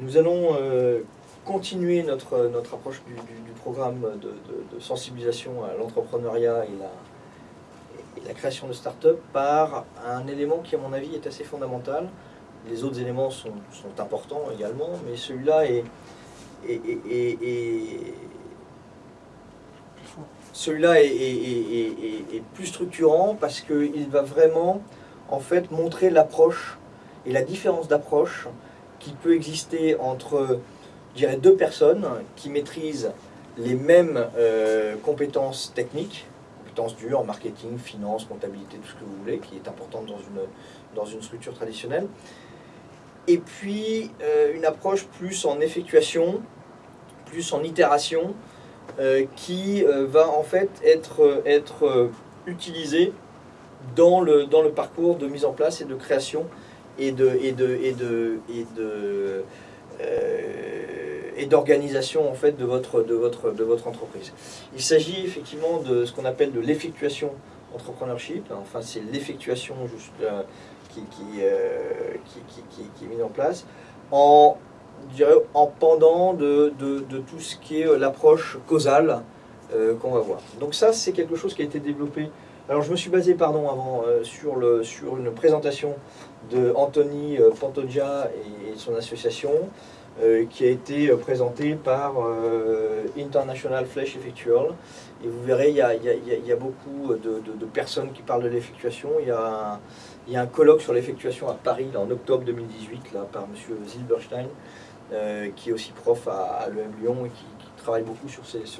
Nous allons euh, continuer notre, notre approche du, programme de, sensibilisation à l'entrepreneuriat et la, création de start-up par un élément qui, à mon avis, est assez fondamental. Les autres éléments sont, sont importants également, mais celui-là est, celui-là est- est plus structurant parce qu'il va vraiment en fait montrer l'approche et la différence d'approche qui peut exister entre deux personnes qui maîtrisent les mêmes euh, compétences techniques, compétences dures, marketing, finance, comptabilité, tout ce que vous voulez, qui est importante dans une, structure traditionnelle. Et puis euh, une approche plus en effectuation, plus en itération, euh, qui va en fait être, utilisée dans le parcours de mise en place et de création et de et de et de et de euh, et d'organisation en fait de votre de votre de votre entreprise. Il s'agit effectivement de ce qu'on appelle de l'effectuation entrepreneurship. Enfin, c'est l'effectuation juste euh, euh, qui, qui, qui- qui est mise en place en je en pendant de, de, de tout ce qui est l'approche causale qu'on va voir. Donc ça, c'est quelque chose qui a été développé. Alors je me suis basé, pardon, avant euh, sur, le, sur une présentation de Anthony euh, Pantoja et, son association, euh, qui a été euh, présentée par euh, International Flash Effectual. Et vous verrez, il y a, il y a- il y a- beaucoup de, de- de personnes qui parlent de l'effectuation. Il y a un, il y a un colloque sur l'effectuation à Paris là, en octobre 2018 là, par M. Zilberstein, euh, qui est aussi prof à, à l'EM Lyon et qui, qui travaille beaucoup sur ces, sur